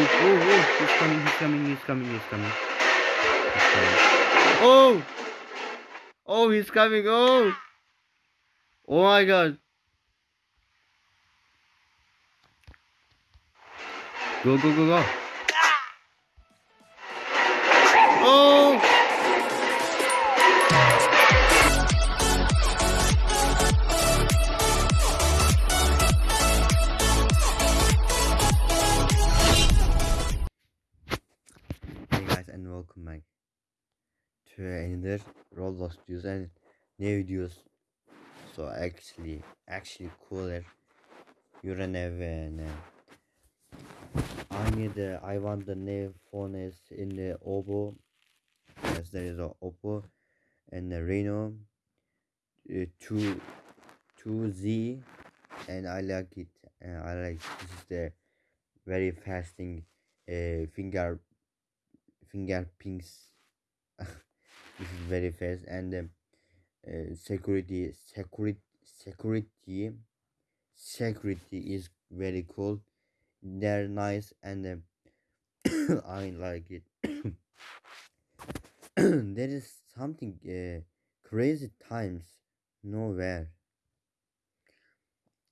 Oh, oh, he's coming, he's coming, he's coming, he's coming. He's coming. Oh! Oh, he's coming, oh! Oh my god. Go, go, go, go. Videos and new videos. So actually, actually cooler. You're an event. I need the I want the new phone is in the Oppo. Yes, there is a Oppo and the Reno uh, two two Z, and I like it. Uh, I like this is the very fasting uh, finger fingerprints. this is very fast and um, uh, security security security security is very cool. They're nice and um, i like it. There is something uh, crazy times nowhere.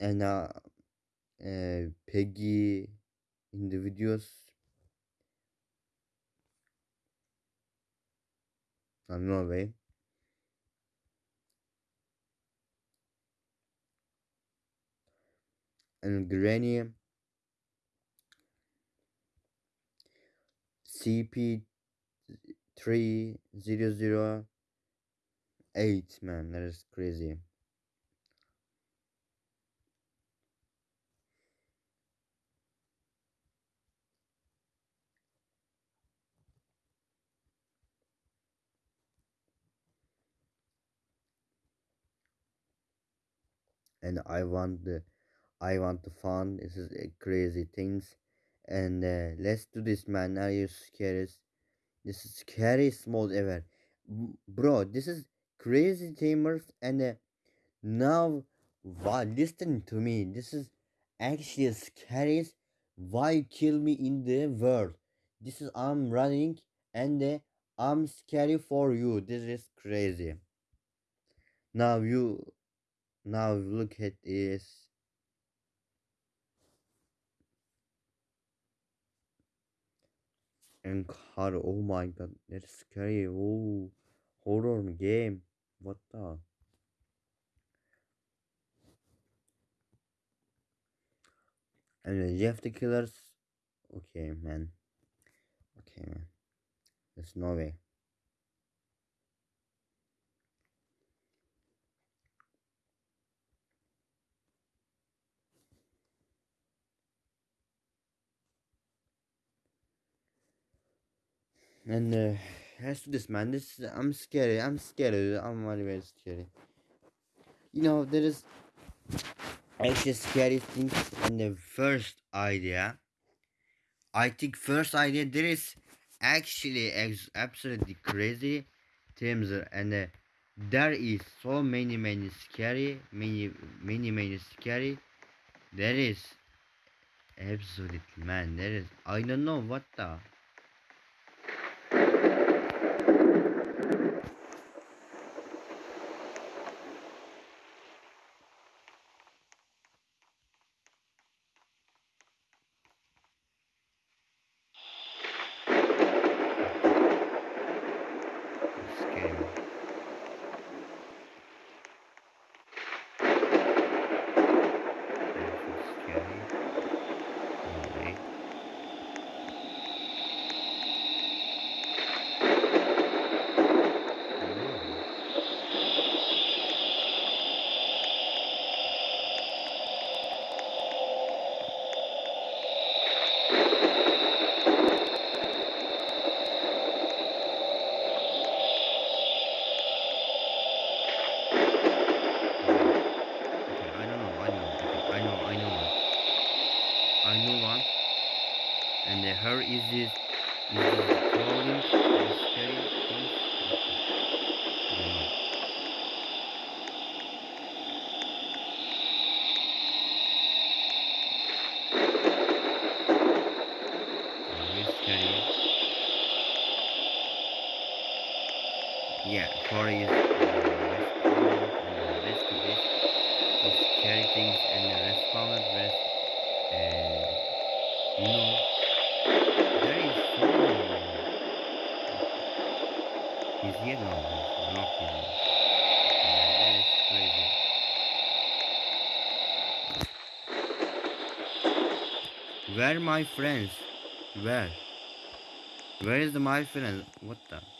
And uh, uh peggy in the videos no way and granny. Cp three zero zero eight man that is crazy and i want the i want the fun this is uh, crazy things. And uh, let's do this man. Are you scared this is scary small ever. Bro this is crazy tamers and uh, now why listen to me. This is actually scariest why kill me in the world. This is i'm running and uh, i'm scary for you. This is crazy. Now you now look at this and car oh my god that's scary. Oh horror game. What the? And Jeff the killers. Okay man. Okay man. There's no way and uh, let's do this man this i'm scared i'm scared i'm very very scared you know there is actually scary things in the first idea. I think first idea there is actually absolutely crazy things and uh, there is so many many scary many many many scary. There is absolutely man there is i don't know what the scary man. Absolutely scary no way no okay okay i don't know i don't know okay i know i know one i know one and uh, her is this is this the crawling or scary things what the i don't know stories and responded and rescue this with scary things and responded rest and you know there is so. He's here now. He's not here is crazy. Where my friends? Where? Where is the my friend? What the?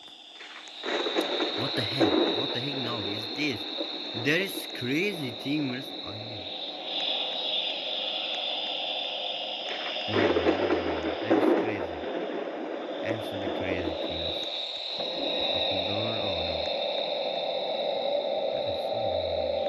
What the heck? What the heck now is this? There is crazy teamers. I know. No, no, no, no, no. That is crazy. Absolutely crazy teamers. Open door. Oh no. That is so annoying.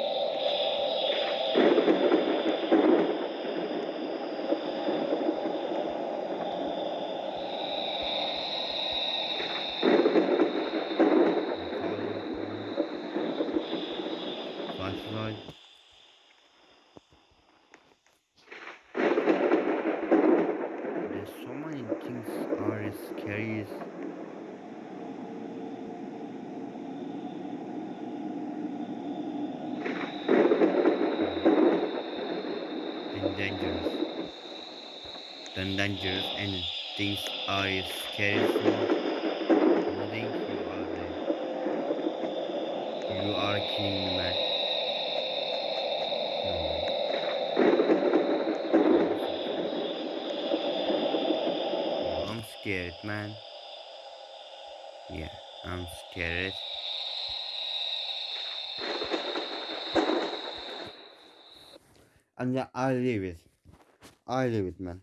I'm calling phone. Flashlight. There's so many things are scary. And dangerous. Then dangerous and things are scary so Loading you are there. You are kidding me man. No way. Oh, I'm scared man. Yeah, I'm scared. And leave it. I leave it, man.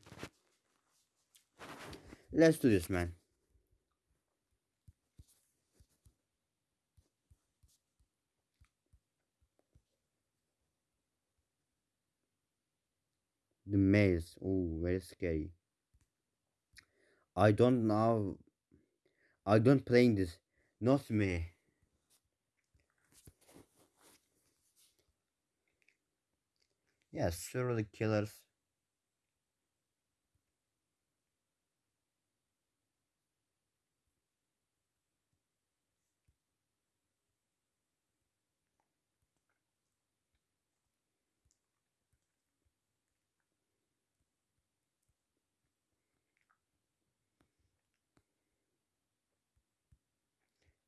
Let's do this, man. The maze. Oh, very scary. I don't know. I don't playing this. Not me. Yes, serial killers.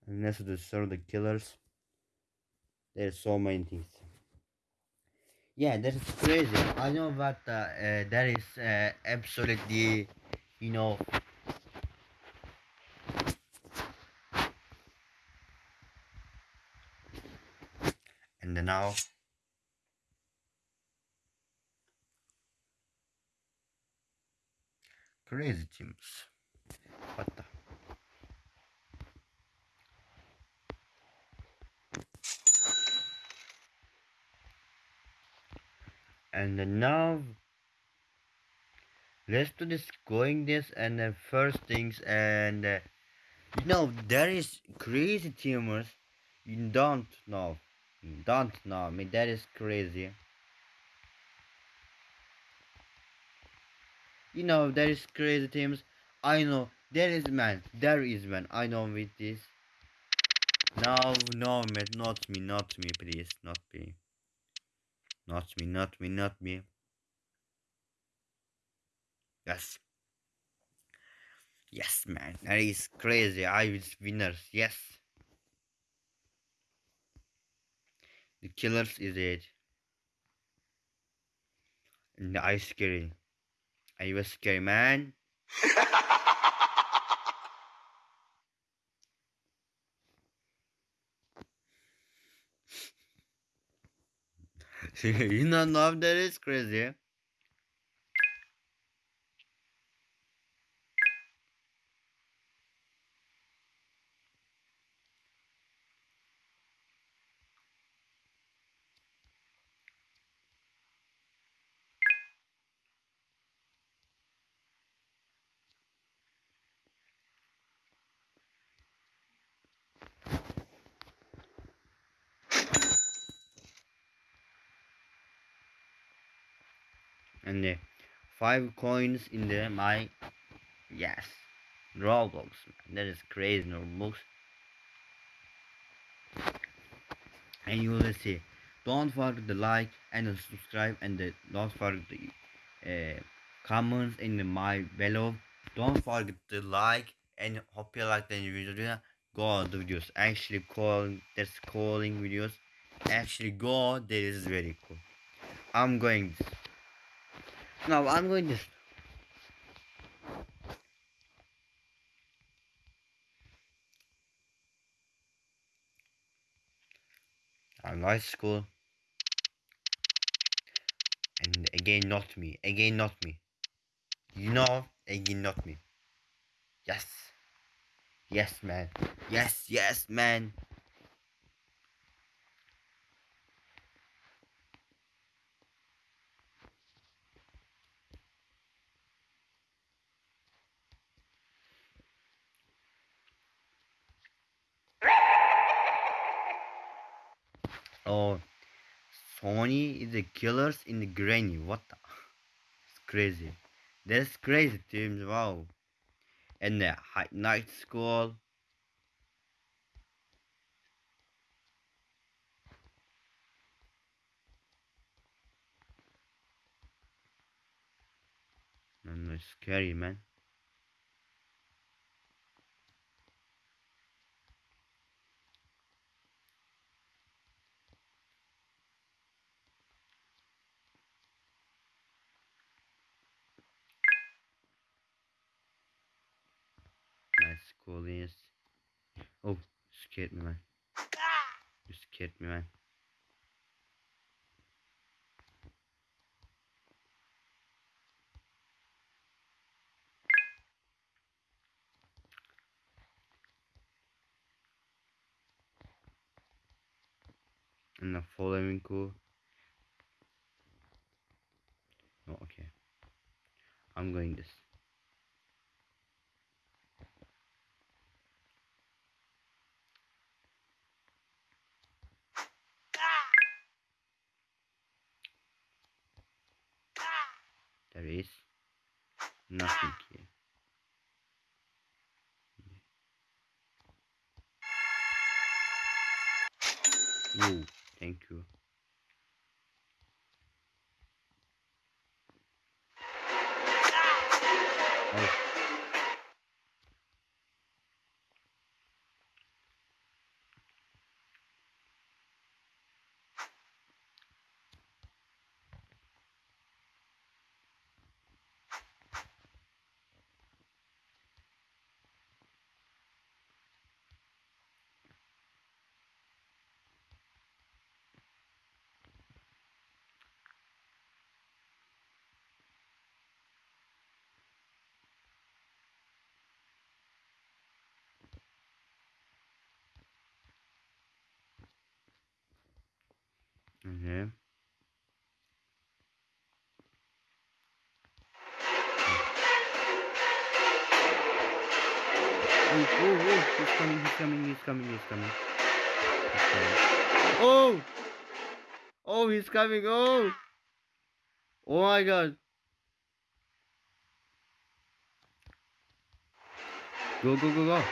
And let's do serial killers. There's so many things. Yeah, that is crazy. I know that uh, that is uh, absolutely, you know, and now crazy teams. What the? And now let's do this going this and the first things and uh, you know there is crazy tumors. You don't know. You don't know. I mean that is crazy. You know there is crazy teams I know. There is man. There is man. I know with this. No no man. Not me. Not me please. Not me not me not me not me yes yes man that is crazy I was winners yes The killers is it. And I scary. I was scary man. you know know that is crazy. And the five coins in the my yes. Roblox man. That is crazy Roblox. and you will see. Don't forget the like and the subscribe and the, don't forget the uh, comments in the my below. Don't forget to like and hope you like the video. Go the videos. Actually calling that's calling videos. Actually go this is very cool. I'm going now i'm going to... I'm nice school. And again not me. Again not me. You know again not me. Yes. Yes man. Yes yes man oh sony is the killers in the granny. What the? It's crazy. That's crazy teams wow. And the night school. And it's scary man school is oh scared me man. You scared me man. And the following cool. Oh okay. I'm going this there is nothing here Whoa, thank you. Oh. Okay. Oh, oh, oh, he's coming, he's coming, he's coming, he's coming. He's coming. Oh! Oh, he's coming, oh! Oh my god. Go, go, go, go.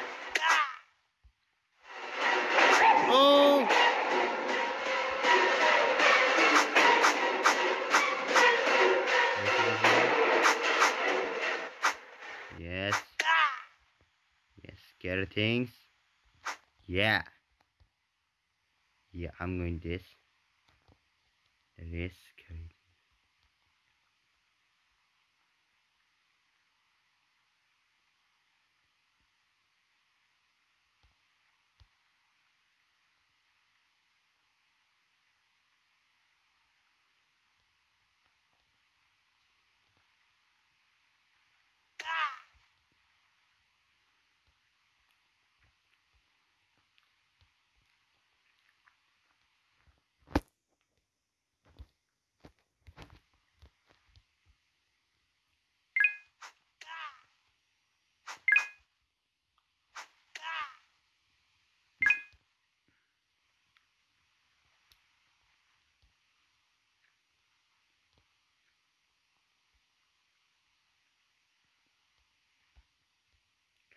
Things. Yeah. Yeah, I'm going this. There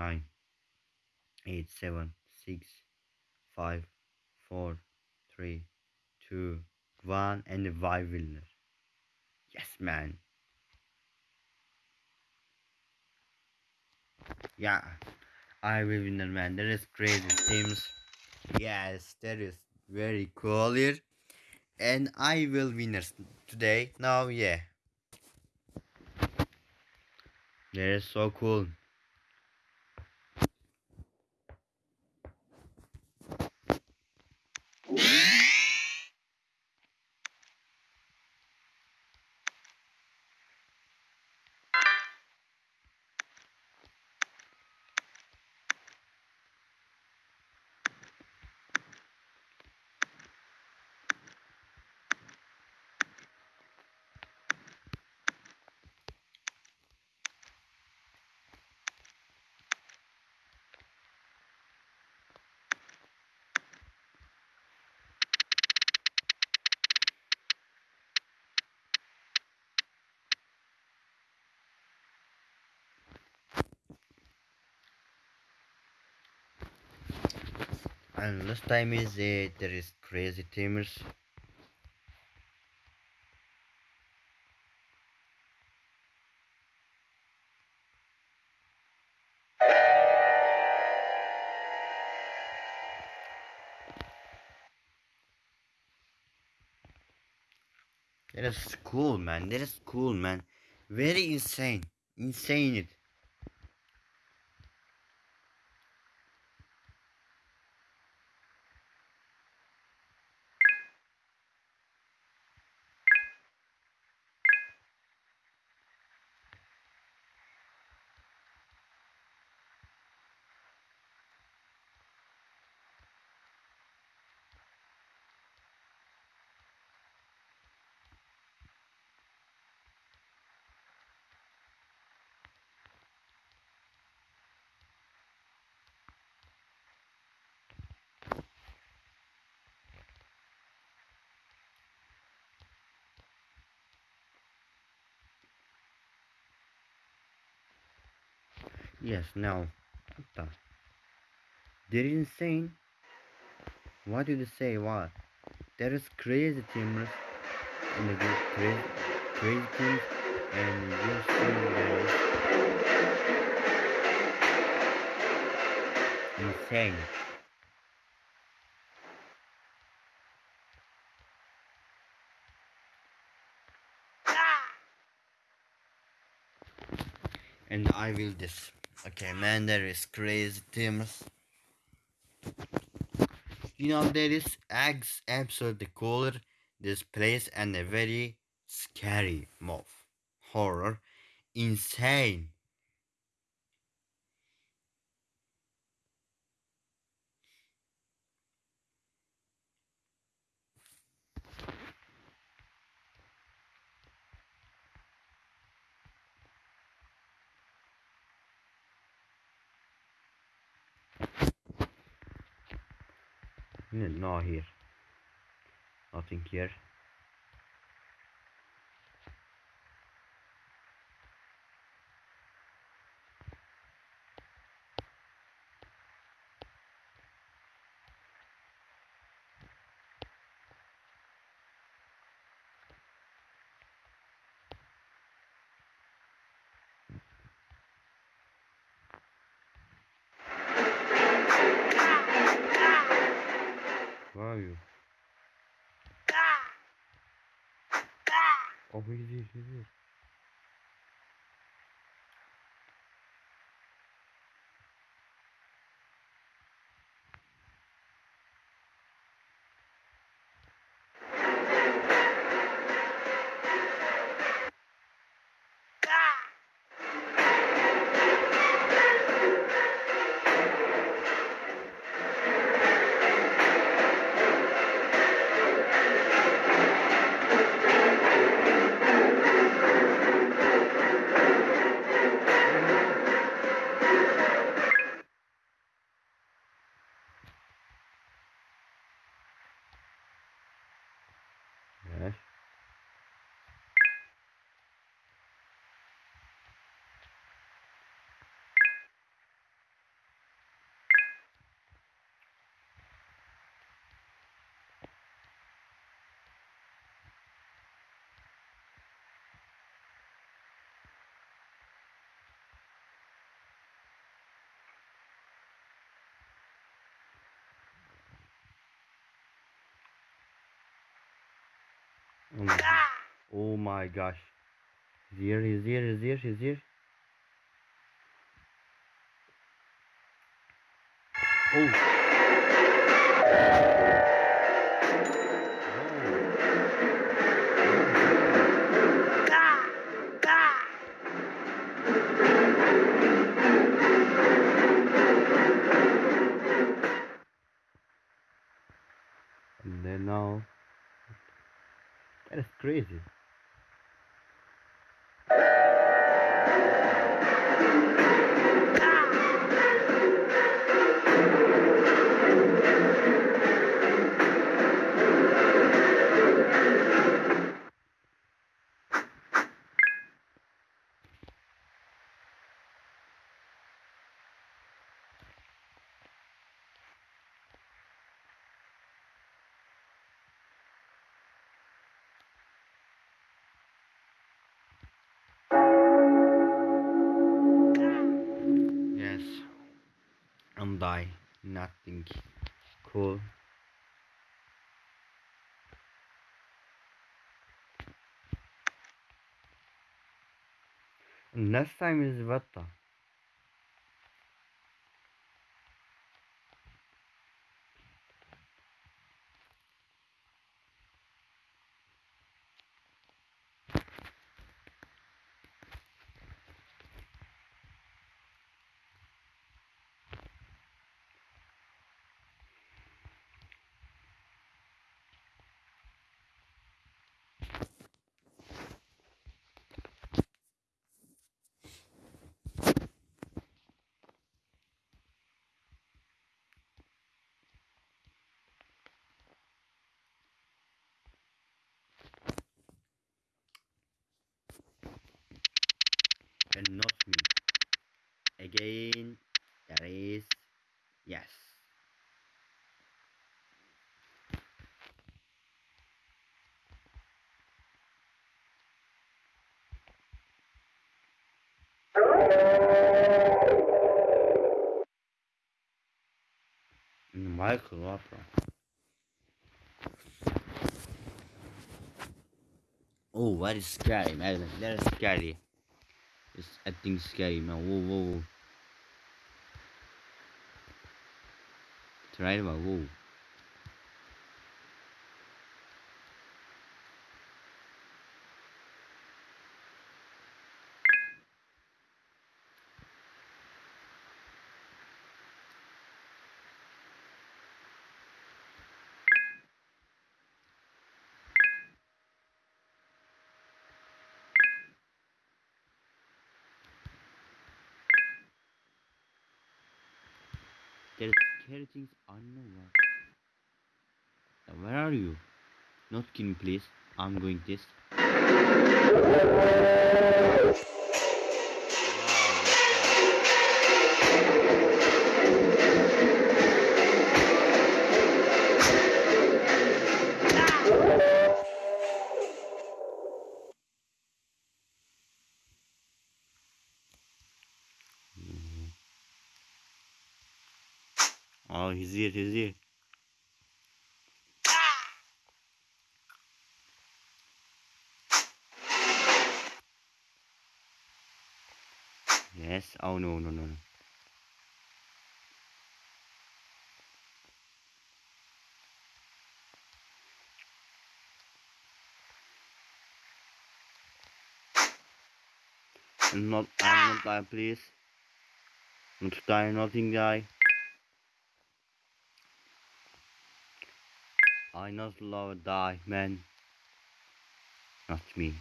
nine, eight, seven, six, five, four, three, two, one, and the Y winner. Yes, man. Yeah, I will winner, man. That is crazy teams. Yes, that is very cool here. And I will winners today. Now, yeah. That is so cool. And last time is uh, there is crazy teamers. That is cool, man. That is cool, man. Very insane. Insane it. Yes, now. What the? They're insane. What did you say? What? There is crazy teamers in the group. Crazy, crazy teams. And you see there is insane. And I will this. Okay, man, there is crazy teams. You know, there is eggs absolutely cooler this place and a very scary move. Horror. Insane. No, no here. Nothing here. Where are you? Oh, he's here, Oh my, oh my gosh. He's here, he's here, he's here, he's here. Oh. Cool. Next time is Vata. And not me. Again, there is yes. Michael Opera. Oh, that is scary, man. That is scary. It's acting scary, man. Whoa, whoa, whoa. Try to whoa. There's scary things unknown. Uh, Where are you? Not kidding, please. I'm going this. Oh, he's here, he's here. Oh no no no. no. I'm not I'm not die please. Not die, nothing die. I not love die, man. Not me.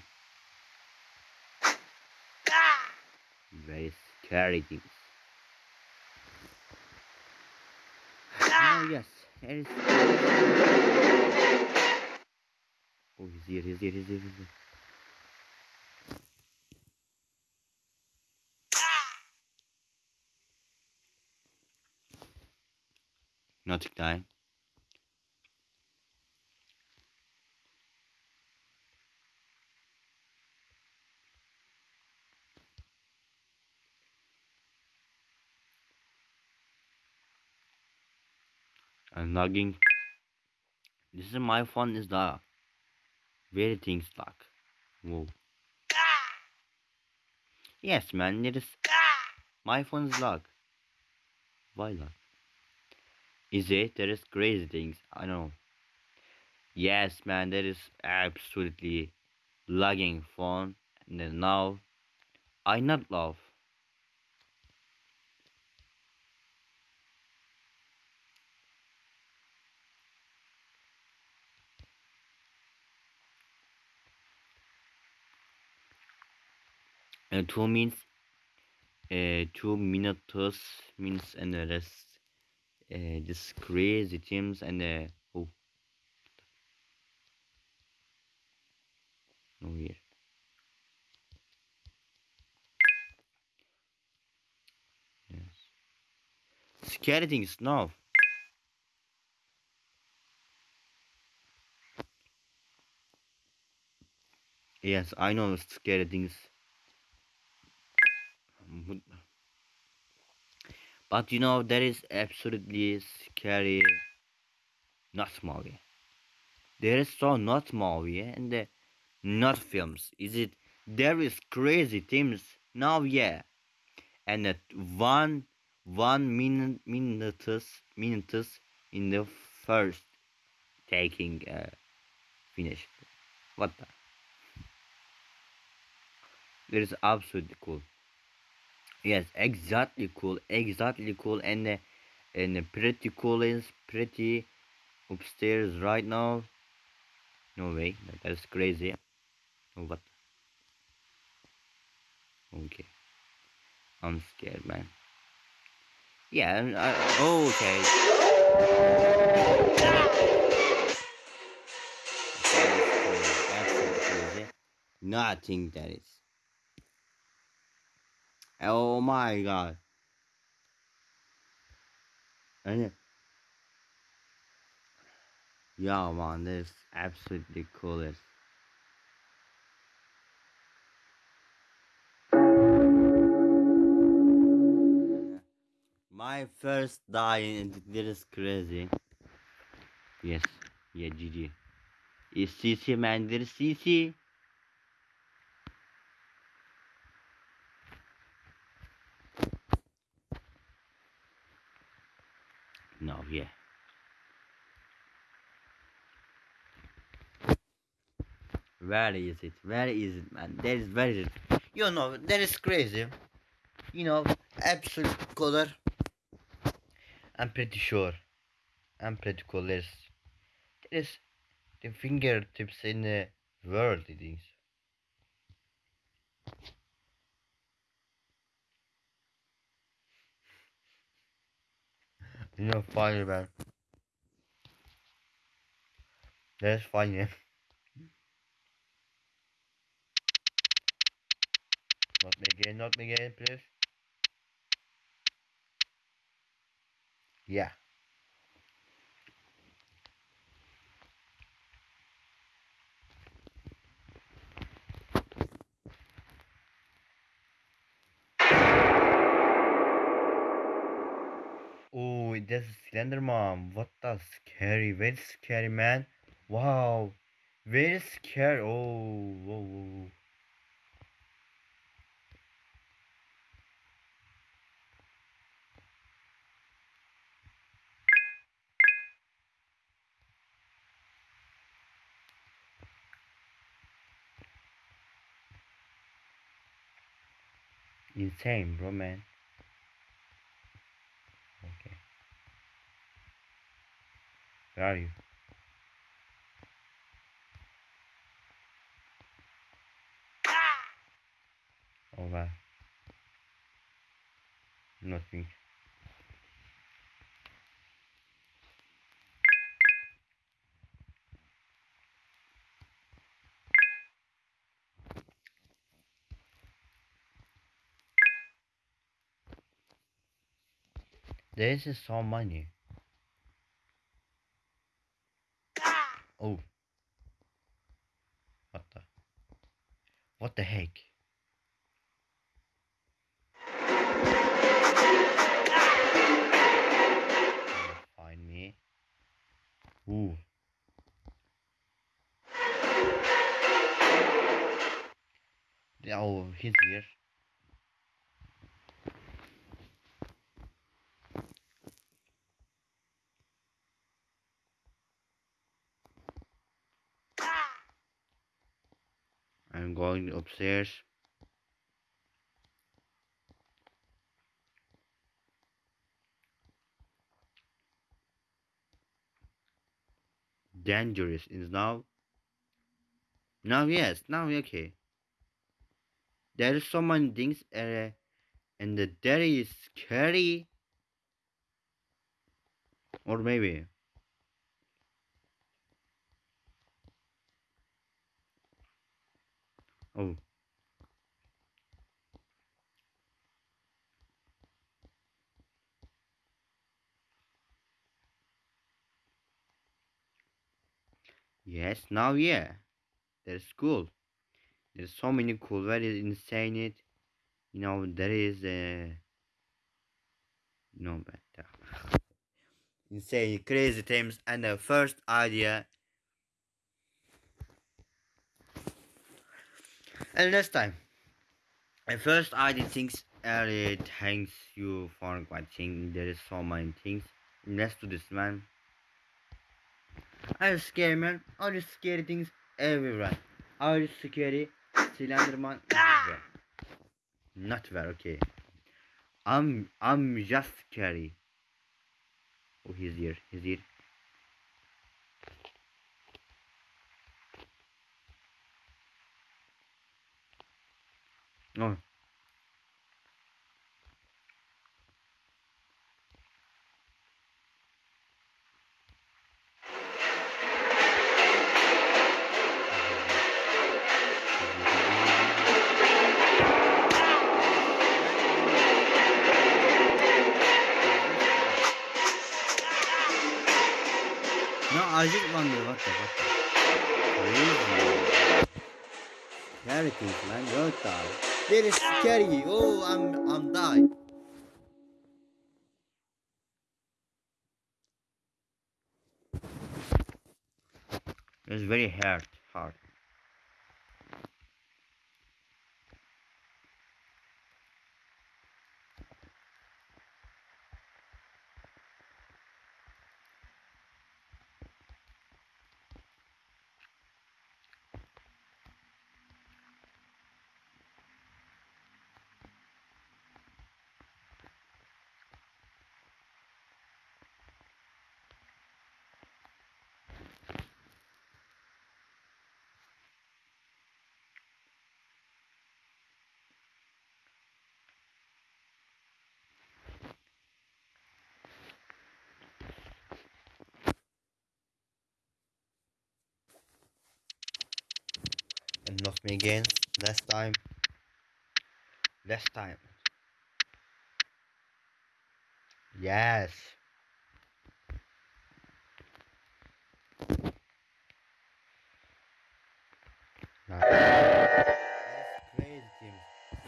Ah! Very scary things. Ah! oh yes, it is. Oh, he's here, he's here, he's here, he's here. Ah! Nothing die. I'm lagging. This is my phone is the very things lag. Whoa. Yes man, it is my phone is lag. Why lag? Is it? There is crazy things. I know. Yes man, that is absolutely lagging phone. And now I not love. Uh, two means uh, two minutes means and the rest uh, this crazy teams and uh, oh. No here yes. Scary things no. Yes I know scary things but you know that is absolutely scary. Not movie there is so not movie and uh, not films. Is it there is crazy things now yeah. And at one one minute minutes minutes in the first taking uh, finish. What the? That is absolutely cool yes exactly cool exactly cool and uh, and pretty cool is pretty upstairs right now. No way that's crazy. Oh what okay. I'm scared man. Yeah I, oh, okay. Nothing that is Oh my god. And yeah, man, this is absolutely coolest. My first die is crazy. Yes, yeah, GG. Is CC man, there is CC. No, yeah. Where is it? Where is it, man? There is where is it? You know, that is crazy. You know, absolute color. I'm pretty sure. I'm pretty cool. There's, there's the fingertips in the world, it is. You know, funny, man. That's funny. Not me again, not me again, please. Yeah. wait, that's Slenderman. What the scary? Very scary, man. Wow. Very scary. Oh, whoa, whoa. Insane, bro, man. Where are you? Oh wow. Nothing. This is so money. Oh. What the? What the heck? Find me. Ooh. Oh, he's here. I'm upstairs. Dangerous is now. Now yes, now okay. There is so many things, uh, and the is scary. Or maybe. Oh. Yes, now yeah. There's cool. There's so many cool, very insane it. You know, there is uh no uh, insane crazy things and the first idea and next time. And first idea things early thanks you for watching. There is so many things. Next to this man. I scary man. All the scary things everywhere. All the scary Slenderman everywhere. Not very okay. I'm I'm just scary. Oh he's here. He's here. Oh No, I just wonder what the what the crazy. Scary things, man. What the? That is scary. Oh, I'm I'm died. It's very hard, hard. Not me again. Last time. Last time. Yes.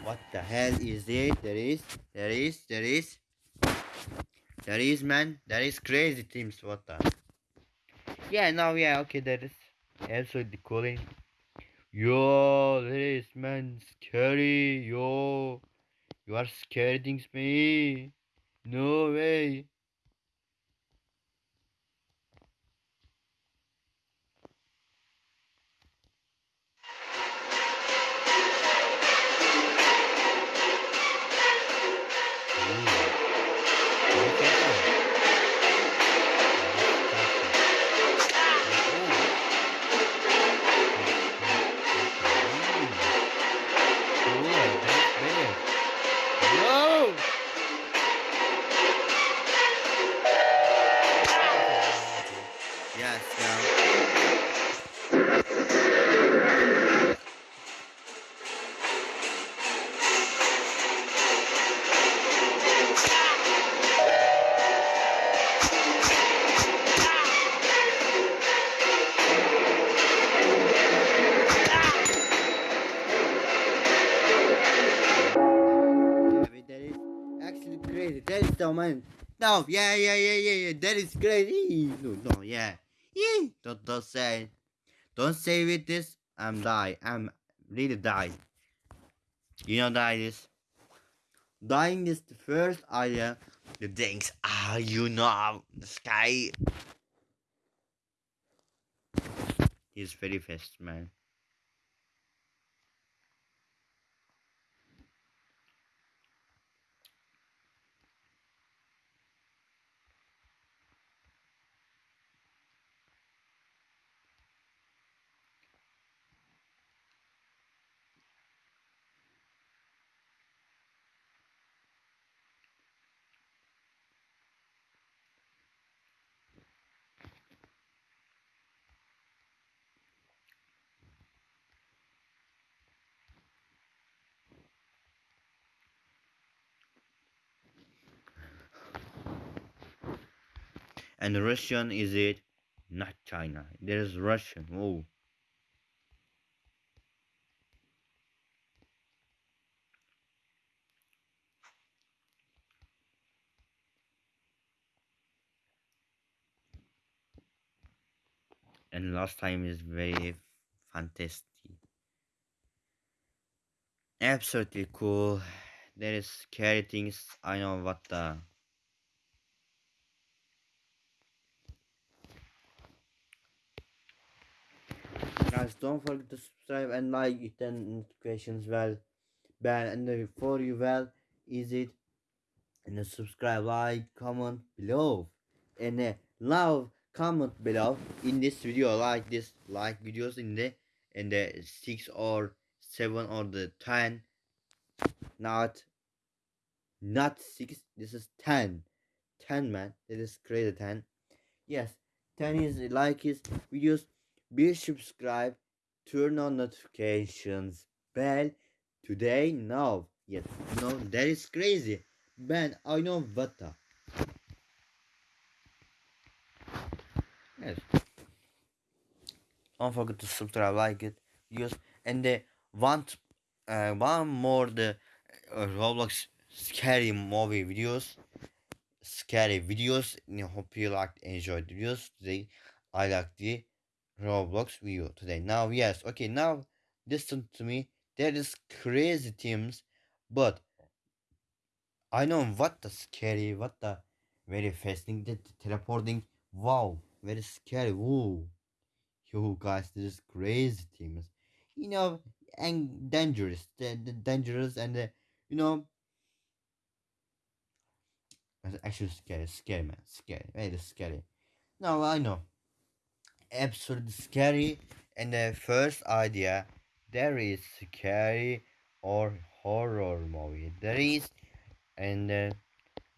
What the hell is it? There is, there is, there is, there is, man. There is crazy teams. What the? Yeah, now, yeah, okay, there is absolutely calling. Yo, there is, man, scary. Yo, you are scaring me. No way. Vata man. No, yeah, yeah, yeah, yeah, yeah. That is crazy. No, no, yeah. Yeah. Don't, don't say. Don't say with this. I'm die. I'm really die. You know die this. Dying is the first idea. The things ah, you know, the sky. He's very fast, man. And Russian is it? Not China. There is Russian. Oh. And last time is very fantastic. Absolutely cool. There is scary things. I know what the guys don't forget to subscribe and like it and notifications well bell and for you well is it? And subscribe like comment below and love comment below in this video like this like videos in the in the six or seven or the ten not not six this is ten ten man it is crazy ten. Yes ten is like his videos be subscribe turn on notifications bell today now. Yes no that is crazy. Man i know what yes. Don't forget to subscribe like it yes and the want uh, one more the uh, roblox scary movie videos scary videos I hope you liked enjoyed the videos. Today i like the Roblox video today. Now, yes, okay, now listen to me. There is crazy teams, but I know what the scary, what the very fascinating, the teleporting. Wow, very scary. Whoa, you guys, this is crazy teams. You know, and dangerous, the, the dangerous, and the, you know, actually scary, scary man, scary, very scary. Now I know absolutely scary. And the first idea there is scary or horror movie. There is and uh,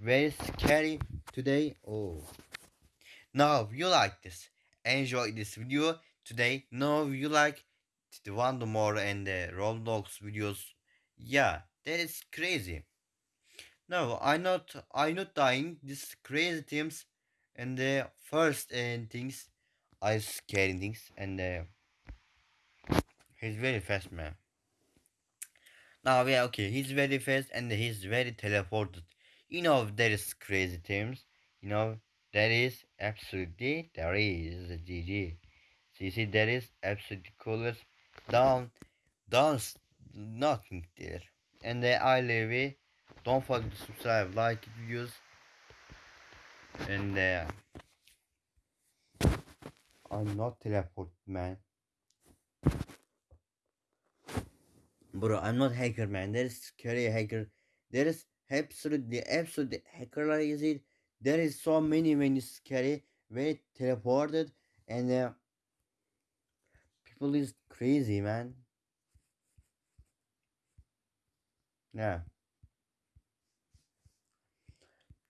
very scary today. Oh. Now you like this enjoy this video today. No you like the one more and the roblox videos yeah that is crazy. No i not i not dying this crazy teams and the first and things I scary things and uh, he's very fast man. Now yeah okay he's very fast and he's very teleported. You know there is crazy terms. You know there is absolutely there is a GG. So you see there is absolutely coolest down down nothing there. And uh, I leave it. Don't forget to subscribe, like videos and uh, I'm not teleport man. Bro, I'm not hacker man. There is scary hacker. There is absolutely absolutely hacker like is it. There is so many many scary very teleported and uh, people is crazy man. Yeah.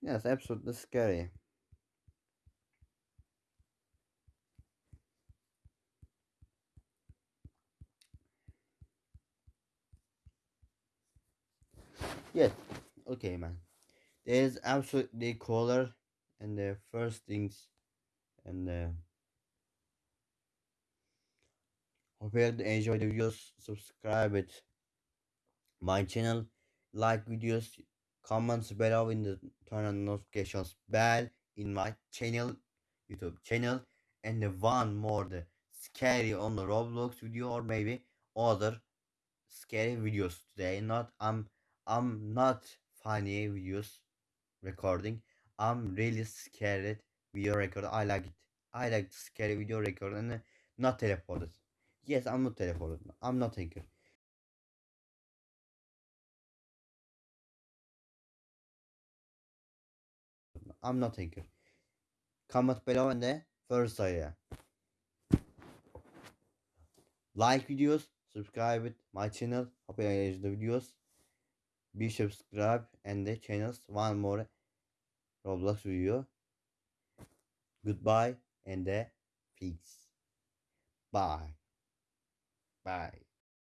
Yes, absolutely scary. Yes. Okay, man. There's absolutely color and the first things and uh, hope you enjoy the videos. Subscribe it my channel, like videos, comments below in the turn on notifications bell in my channel youtube channel and the one more the scary on the roblox video or maybe other scary videos today not i'm i'm not funny videos recording. İ'm really scared video record i like it. İ like scary video record and not teleported yes i'm not teleported i'm not thinker. İ'm not thinker. Comment below and the first idea like videos subscribe it my channel. Hope you enjoy the videos be subscribe and the channels one more roblox video. Goodbye and the peace. Bye. Bye